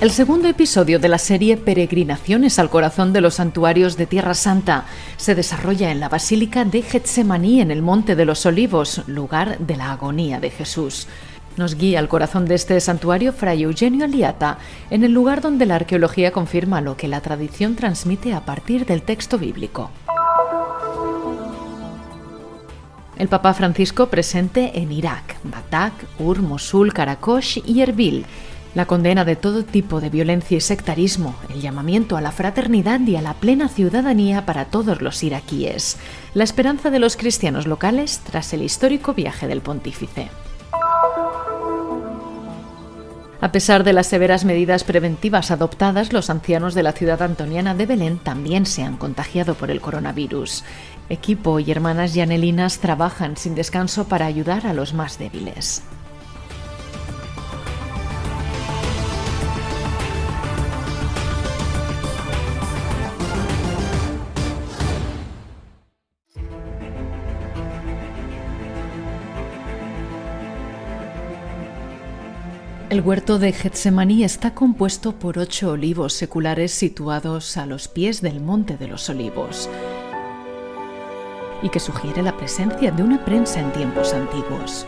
El segundo episodio de la serie Peregrinaciones al corazón de los santuarios de Tierra Santa se desarrolla en la Basílica de Getsemaní en el Monte de los Olivos, lugar de la agonía de Jesús. Nos guía al corazón de este santuario Fray Eugenio Aliata, en el lugar donde la arqueología confirma lo que la tradición transmite a partir del texto bíblico. El Papa Francisco presente en Irak, Bagdad, Ur, Mosul, Karakosh y Erbil la condena de todo tipo de violencia y sectarismo, el llamamiento a la fraternidad y a la plena ciudadanía para todos los iraquíes, la esperanza de los cristianos locales tras el histórico viaje del pontífice. A pesar de las severas medidas preventivas adoptadas, los ancianos de la ciudad antoniana de Belén también se han contagiado por el coronavirus. Equipo y hermanas yanelinas trabajan sin descanso para ayudar a los más débiles. El huerto de Getsemaní está compuesto por ocho olivos seculares situados a los pies del Monte de los Olivos y que sugiere la presencia de una prensa en tiempos antiguos.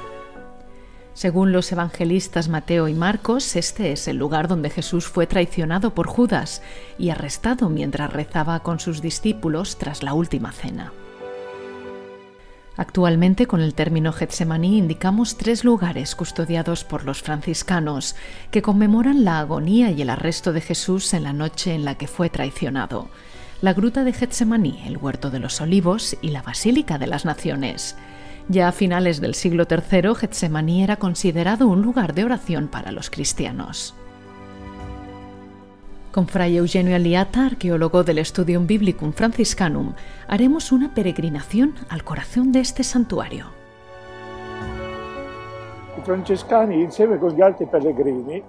Según los evangelistas Mateo y Marcos, este es el lugar donde Jesús fue traicionado por Judas y arrestado mientras rezaba con sus discípulos tras la última cena. Actualmente con el término Getsemaní indicamos tres lugares custodiados por los franciscanos que conmemoran la agonía y el arresto de Jesús en la noche en la que fue traicionado. La gruta de Getsemaní, el huerto de los olivos y la Basílica de las Naciones. Ya a finales del siglo III, Getsemaní era considerado un lugar de oración para los cristianos. Con Fray Eugenio Aliata, arqueólogo del Studium Biblicum Franciscanum, haremos una peregrinación al corazón de este santuario. I francescani, insieme con gli altri pellegrini,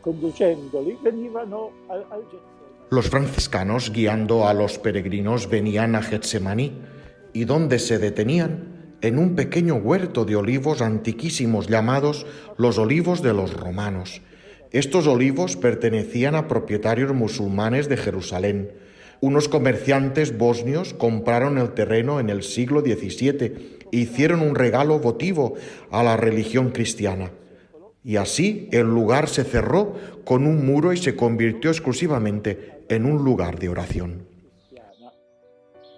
conducendoli, venivano al, al Getsemani. Los franciscanos, guiando a los peregrinos, venían a Getsemaní y donde se detenían en un pequeño huerto de olivos antiquísimos llamados los olivos de los romanos estos olivos pertenecían a propietarios musulmanes de Jerusalén. Unos comerciantes bosnios compraron el terreno en el siglo XVII e hicieron un regalo votivo a la religión cristiana. Y así el lugar se cerró con un muro y se convirtió exclusivamente en un lugar de oración.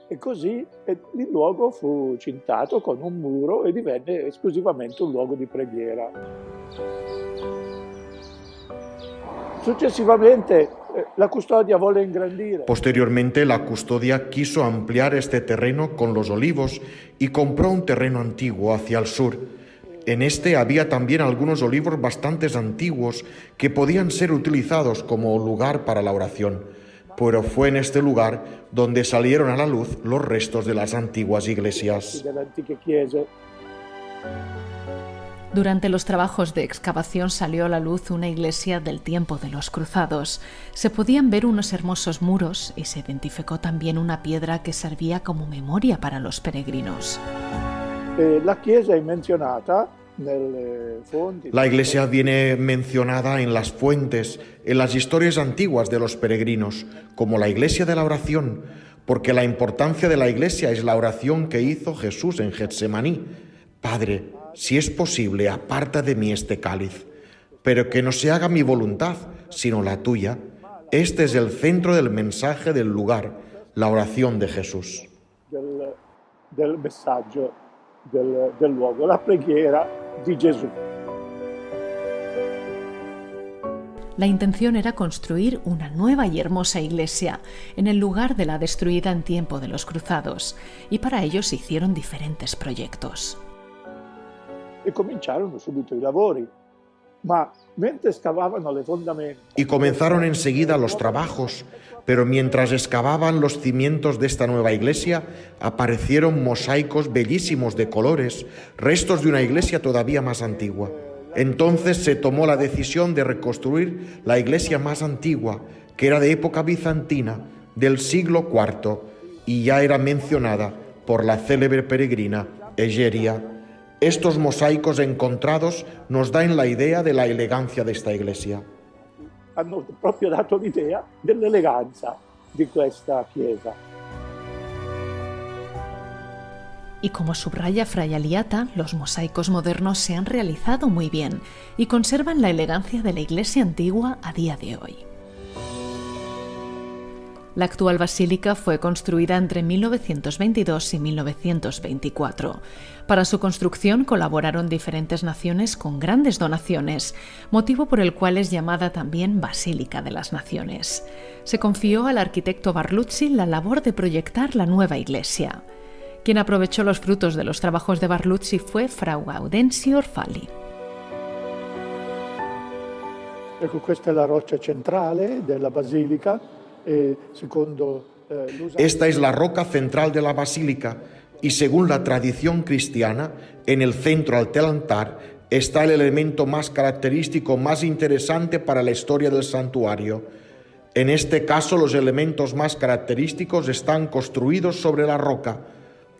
E così eh, il luogo fu cintato con un muro e divenne esclusivamente un luogo di preghiera. Successivamente eh, la custodia ingrandire. Posteriormente la custodia quiso ampliar este terreno con los olivos y compró un terreno antiguo hacia el sur. En este había también algunos olivos bastante antiguos que podían ser utilizados como lugar para la oración, pero fue en este lugar donde salieron a la luz los restos de las antiguas iglesias. Durante los trabajos de excavación salió a la luz una iglesia del tiempo de los cruzados. Se podían ver unos hermosos muros y se identificó también una piedra que servía como memoria para los peregrinos. Eh, la chiesa mencionada la iglesia viene mencionada en las fuentes, en las historias antiguas de los peregrinos, como la iglesia de la oración, porque la importancia de la iglesia es la oración que hizo Jesús en Getsemaní. Padre, si es posible, aparta de mí este cáliz, pero que no se haga mi voluntad, sino la tuya. Este es el centro del mensaje del lugar, la oración de Jesús. Del, mensaje del, del luogo, la preghiera de Jesús. La intención era construir una nueva y hermosa iglesia en el lugar de la destruida en tiempo de los cruzados, y para ello se hicieron diferentes proyectos. E cominciarono subito i lavori. Y comenzaron enseguida los trabajos, pero mientras excavaban los cimientos de esta nueva iglesia, aparecieron mosaicos bellísimos de colores, restos de una iglesia todavía más antigua. Entonces se tomó la decisión de reconstruir la iglesia más antigua, que era de época bizantina, del siglo IV, y ya era mencionada por la célebre peregrina Egeria estos mosaicos encontrados nos dan la idea de la elegancia de esta iglesia. hanno proprio dato l'idea dell'eleganza di questa chiesa. Y como subraya Fray Aliata, los mosaicos modernos se han realizado muy bien y conservan la elegancia de la iglesia antigua a día de hoy. La actual basílica fue construida entre 1922 y 1924. Para su construcción colaboraron diferentes naciones con grandes donaciones, motivo por el cual es llamada también Basílica de las Naciones. Se confió al arquitecto Barluzzi la labor de proyectar la nueva iglesia. Quien aprovechó los frutos de los trabajos de Barluzzi fue Frau Gaudenzio Orfali. Ecco, questa è la roccia centrale della basilica Esta es la roca central de la basílica y según la tradición cristiana, en el centro del altar está el elemento más característico, más interesante para la historia del santuario. En este caso, los elementos más característicos están construidos sobre la roca.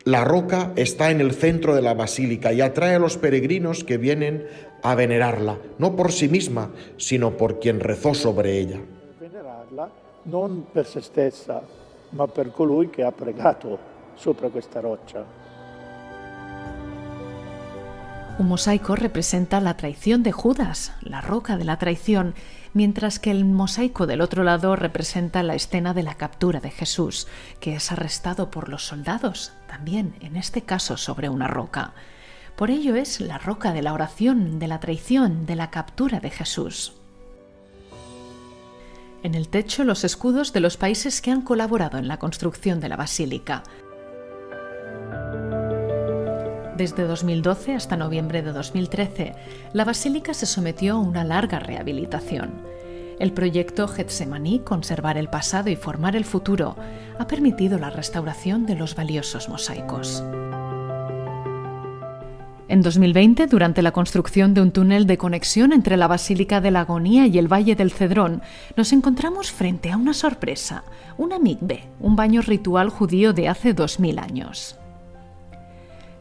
La roca está en el centro de la basílica y atrae a los peregrinos que vienen a venerarla, no por sí misma, sino por quien rezó sobre ella. Venerarla non per se stessa, ma per colui che ha pregato sopra questa roccia. Un mosaico representa la traición de Judas, la roca de la traición, mientras que el mosaico del otro lado representa la escena de la captura de Jesús, que es arrestado por los soldados, también en este caso sobre una roca. Por ello es la roca de la oración, de la traición, de la captura de Jesús. En el techo los escudos de los países que han colaborado en la construcción de la basílica. Desde 2012 hasta noviembre de 2013, la basílica se sometió a una larga rehabilitación. El proyecto Getsemaní, Conservar el pasado y formar el futuro, ha permitido la restauración de los valiosos mosaicos. En 2020, durante la construcción de un túnel de conexión entre la Basílica de la Agonía y el Valle del Cedrón, nos encontramos frente a una sorpresa, una mikve, un baño ritual judío de hace 2000 años.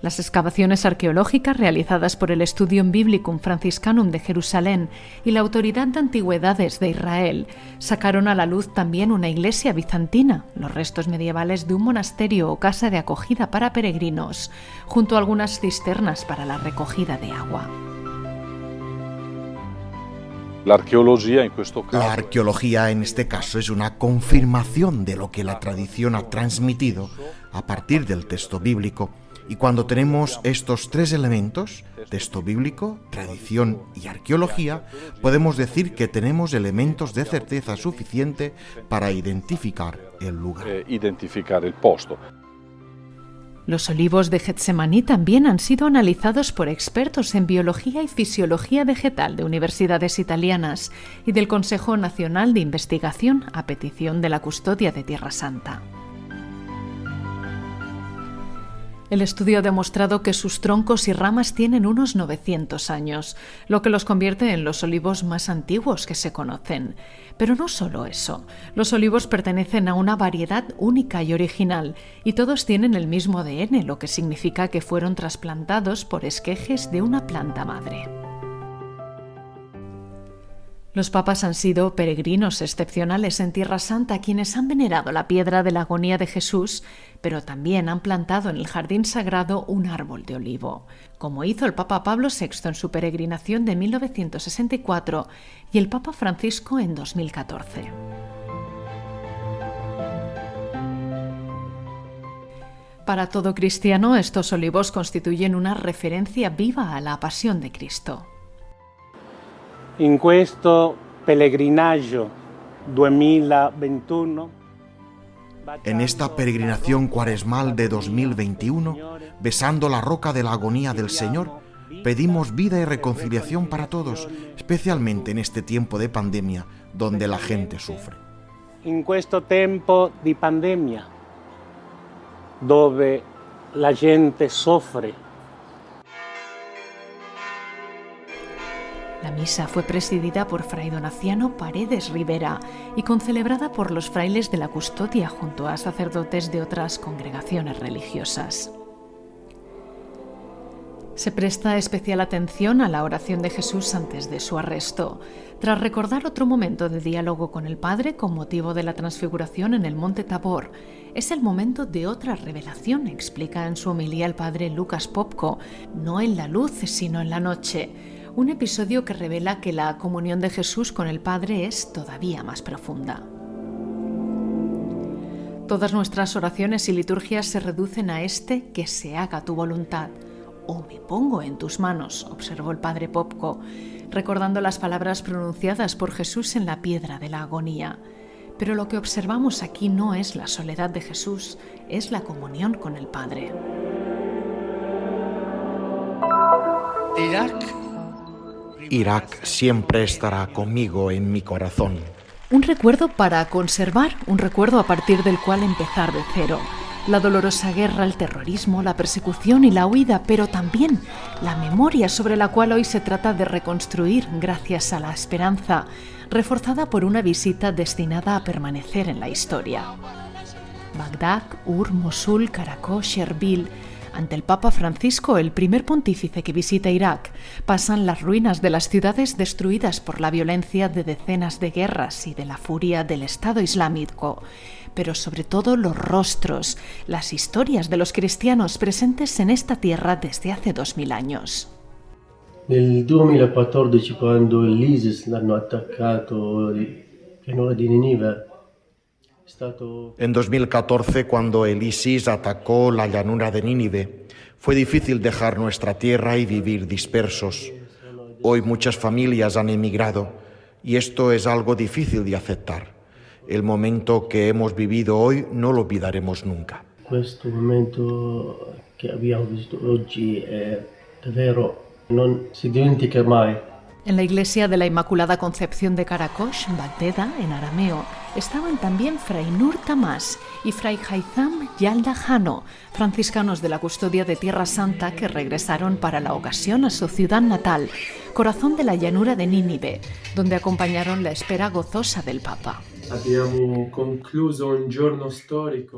Las excavaciones arqueológicas realizadas por el Studium Biblicum Franciscanum de Jerusalén y la Autoridad de Antigüedades de Israel sacaron a la luz también una iglesia bizantina, los restos medievales de un monasterio o casa de acogida para peregrinos, junto a algunas cisternas para la recogida de agua. La arqueología, la arqueología en este caso es una confirmación de lo que la tradición ha transmitido a partir del texto bíblico y cuando tenemos estos tres elementos, texto bíblico, tradición y arqueología, podemos decir que tenemos elementos de certeza suficiente para identificar el lugar. Eh, identificar el posto. Los olivos de Getsemaní también han sido analizados por expertos en biología y fisiología vegetal de universidades italianas y del Consejo Nacional de Investigación a petición de la Custodia de Tierra Santa. El estudio ha demostrado que sus troncos y ramas tienen unos 900 años, lo que los convierte en los olivos más antiguos que se conocen. Pero no solo eso, los olivos pertenecen a una variedad única y original, y todos tienen el mismo ADN, lo que significa que fueron trasplantados por esquejes de una planta madre. Los papas han sido peregrinos excepcionales en Tierra Santa quienes han venerado la piedra de la agonía de Jesús, pero también han plantado en el jardín sagrado un árbol de olivo, como hizo el Papa Pablo VI en su peregrinación de 1964 y el Papa Francisco en 2014. Para todo cristiano, estos olivos constituyen una referencia viva a la pasión de Cristo. En questo pellegrinaggio 2021 en esta peregrinación cuaresmal de 2021, besando la roca de la agonía del Señor, pedimos vida y reconciliación para todos, especialmente en este tiempo de pandemia donde la gente sufre. En questo tempo di pandemia, dove la gente sufre La misa fue presidida por Fray Donaciano Paredes Rivera y concelebrada por los frailes de la custodia junto a sacerdotes de otras congregaciones religiosas. Se presta especial atención a la oración de Jesús antes de su arresto. Tras recordar otro momento de diálogo con el Padre con motivo de la transfiguración en el monte Tabor, es el momento de otra revelación, explica en su homilía el Padre Lucas Popko, no en la luz, sino en la noche. Un episodio que revela que la comunión de Jesús con el Padre es todavía más profunda. Todas nuestras oraciones y liturgias se reducen a este que se haga tu voluntad. O me pongo en tus manos, observó el padre Popko, recordando las palabras pronunciadas por Jesús en la piedra de la agonía. Pero lo que observamos aquí no es la soledad de Jesús, es la comunión con el Padre. Irak siempre estará conmigo en mi corazón. Un recuerdo para conservar, un recuerdo a partir del cual empezar de cero. La dolorosa guerra, el terrorismo, la persecución y la huida, pero también la memoria sobre la cual hoy se trata de reconstruir gracias a la esperanza, reforzada por una visita destinada a permanecer en la historia. Bagdad, Ur, Mosul, Karakosh, Erbil, ante el Papa Francisco, el primer pontífice que visita Irak, pasan las ruinas de las ciudades destruidas por la violencia de decenas de guerras y de la furia del Estado Islámico, pero sobre todo los rostros, las historias de los cristianos presentes en esta tierra desde hace dos mil años. Nel 2014 quando l'ISIS l'hanno attaccato pianura di Ninive en 2014, cuando el ISIS atacó la llanura de Nínive, fue difícil dejar nuestra tierra y vivir dispersos. Hoy muchas familias han emigrado y esto es algo difícil de aceptar. El momento que hemos vivido hoy no lo olvidaremos nunca. Este momento que habíamos visto hoy es davvero non si dimentica mai. En la iglesia de la Inmaculada Concepción de Karakosh, Bagdeda, en arameo, estaban también Fray Nur Tamás y Fray Haitham Yalda Jano, franciscanos de la custodia de Tierra Santa que regresaron para la ocasión a su ciudad natal, corazón de la llanura de Nínive, donde acompañaron la espera gozosa del Papa.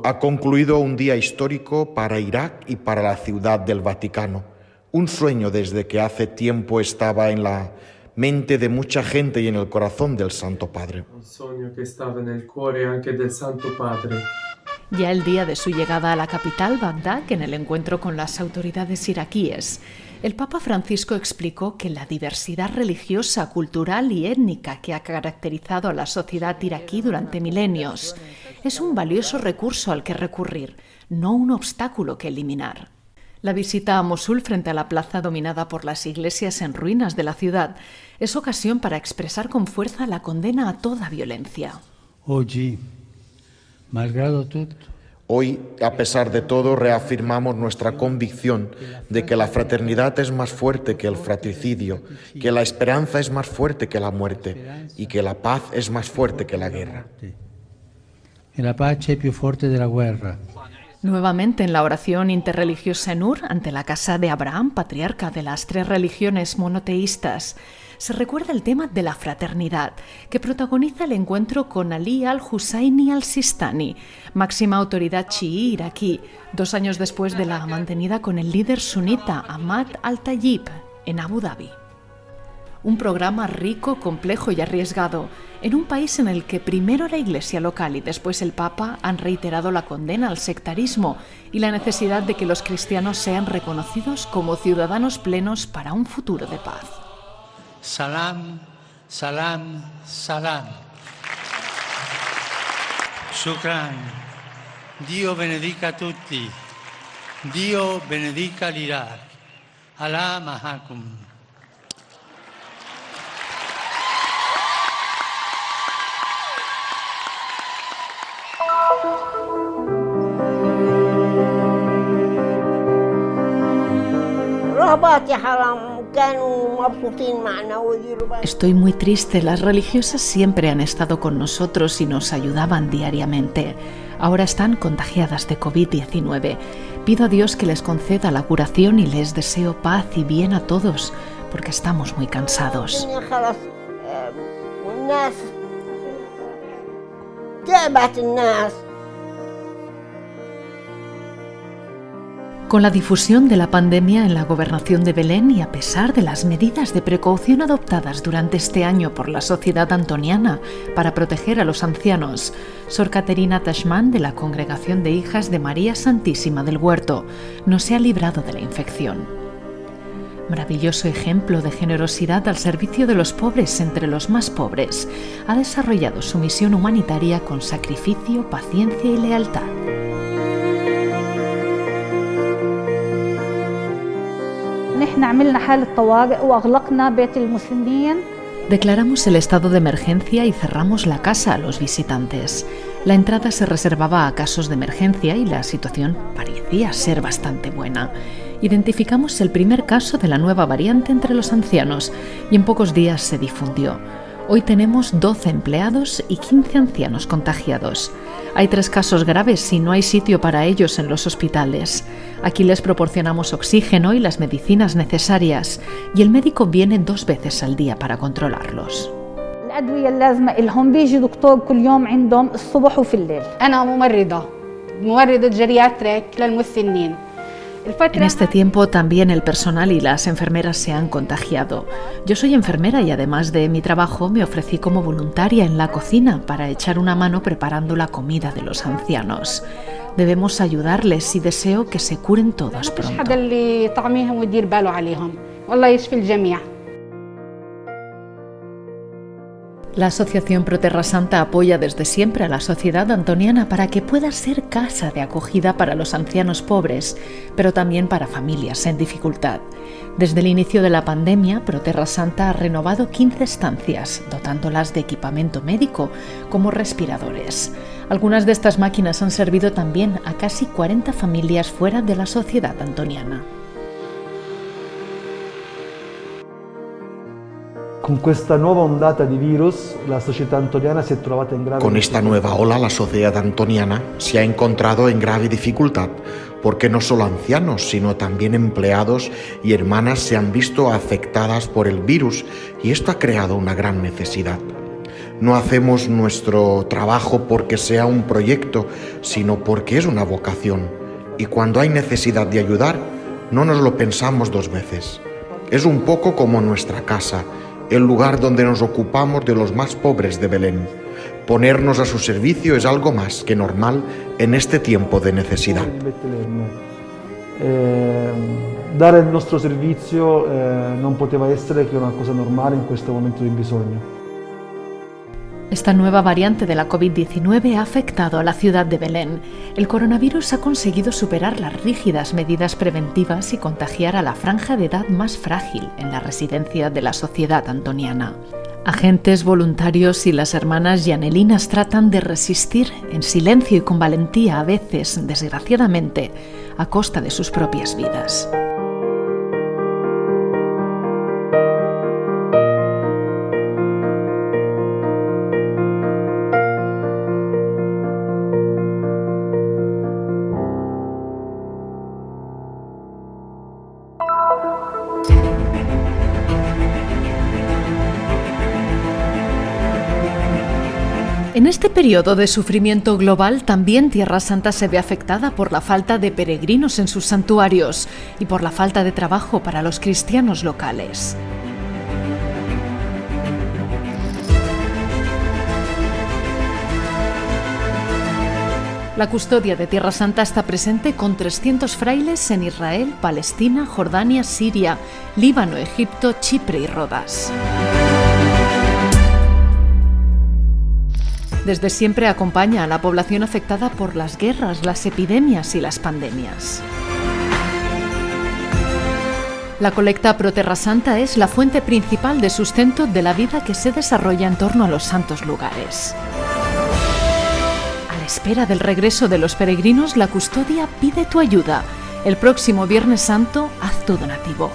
Ha concluido un día histórico para Irak y para la ciudad del Vaticano. Un sueño desde que hace tiempo estaba en la mente de mucha gente y en el corazón del Santo Padre. Un sueño que estaba en el cuore anche del Santo Padre. Ya el día de su llegada a la capital, Bagdad, en el encuentro con las autoridades iraquíes, el Papa Francisco explicó que la diversidad religiosa, cultural y étnica que ha caracterizado a la sociedad iraquí durante milenios es un valioso recurso al que recurrir, no un obstáculo que eliminar. La visita a Mosul frente a la plaza dominada por las iglesias en ruinas de la ciudad es ocasión para expresar con fuerza la condena a toda violencia. Hoy, a pesar de todo, reafirmamos nuestra convicción de que la fraternidad es más fuerte que el fratricidio, que la esperanza es más fuerte que la muerte y que la paz es más fuerte que la guerra. La paz es más fuerte de la guerra. Nuevamente en la oración interreligiosa en Ur, ante la casa de Abraham, patriarca de las tres religiones monoteístas, se recuerda el tema de la fraternidad, que protagoniza el encuentro con Ali al-Husayni al-Sistani, máxima autoridad chií iraquí, dos años después de la mantenida con el líder sunita Ahmad al-Tayyib en Abu Dhabi un programa rico, complejo y arriesgado, en un país en el que primero la Iglesia local y después el Papa han reiterado la condena al sectarismo y la necesidad de que los cristianos sean reconocidos como ciudadanos plenos para un futuro de paz. Salam, salam, salam. Shukran. Dio benedica tutti. Dio benedica l'Iraq. Allah mahakum. Estoy muy triste, las religiosas siempre han estado con nosotros y nos ayudaban diariamente. Ahora están contagiadas de COVID-19. Pido a Dios que les conceda la curación y les deseo paz y bien a todos, porque estamos muy cansados. Con la difusión de la pandemia en la gobernación de Belén y a pesar de las medidas de precaución adoptadas durante este año por la sociedad antoniana para proteger a los ancianos, Sor Caterina Tashman de la Congregación de Hijas de María Santísima del Huerto no se ha librado de la infección. Maravilloso ejemplo de generosidad al servicio de los pobres entre los más pobres, ha desarrollado su misión humanitaria con sacrificio, paciencia y lealtad. Declaramos el estado de emergencia y cerramos la casa a los visitantes. La entrada se reservaba a casos de emergencia y la situación parecía ser bastante buena. Identificamos el primer caso de la nueva variante entre los ancianos y en pocos días se difundió. Hoy tenemos 12 empleados y 15 ancianos contagiados. Hay tres casos graves y no hay sitio para ellos en los hospitales. Aquí les proporcionamos oxígeno y las medicinas necesarias y el médico viene dos veces al día para controlarlos. En este tiempo también el personal y las enfermeras se han contagiado. Yo soy enfermera y además de mi trabajo me ofrecí como voluntaria en la cocina para echar una mano preparando la comida de los ancianos. Debemos ayudarles y deseo que se curen todos pronto. La Asociación Proterra Santa apoya desde siempre a la sociedad antoniana para que pueda ser casa de acogida para los ancianos pobres, pero también para familias en dificultad. Desde el inicio de la pandemia, Proterra Santa ha renovado 15 estancias, dotándolas de equipamiento médico, como respiradores. Algunas de estas máquinas han servido también a casi 40 familias fuera de la sociedad antoniana. Con esta nueva ondata de virus, la sociedad antoniana se trovata en grave Con esta nueva ola, la sociedad antoniana se ha encontrado en grave dificultad, porque no solo ancianos, sino también empleados y hermanas se han visto afectadas por el virus y esto ha creado una gran necesidad. No hacemos nuestro trabajo porque sea un proyecto, sino porque es una vocación. Y cuando hay necesidad de ayudar, no nos lo pensamos dos veces. Es un poco como nuestra casa el lugar donde nos ocupamos de los más pobres de Belén. Ponernos a su servicio es algo más que normal en este tiempo de necesidad. Eh, dare il nostro servizio eh, non poteva essere una cosa normale in questo momento di bisogno. Esta nueva variante de la COVID-19 ha afectado a la ciudad de Belén. El coronavirus ha conseguido superar las rígidas medidas preventivas y contagiar a la franja de edad más frágil en la residencia de la sociedad antoniana. Agentes, voluntarios y las hermanas yanelinas tratan de resistir en silencio y con valentía a veces, desgraciadamente, a costa de sus propias vidas. En este periodo de sufrimiento global también Tierra Santa se ve afectada por la falta de peregrinos en sus santuarios y por la falta de trabajo para los cristianos locales. La custodia de Tierra Santa está presente con 300 frailes en Israel, Palestina, Jordania, Siria, Líbano, Egipto, Chipre y Rodas. Desde siempre acompaña a la población afectada por las guerras, las epidemias y las pandemias. La colecta Pro Terra Santa es la fuente principal de sustento de la vida que se desarrolla en torno a los santos lugares. A la espera del regreso de los peregrinos, la custodia pide tu ayuda. El próximo Viernes Santo, haz tu donativo.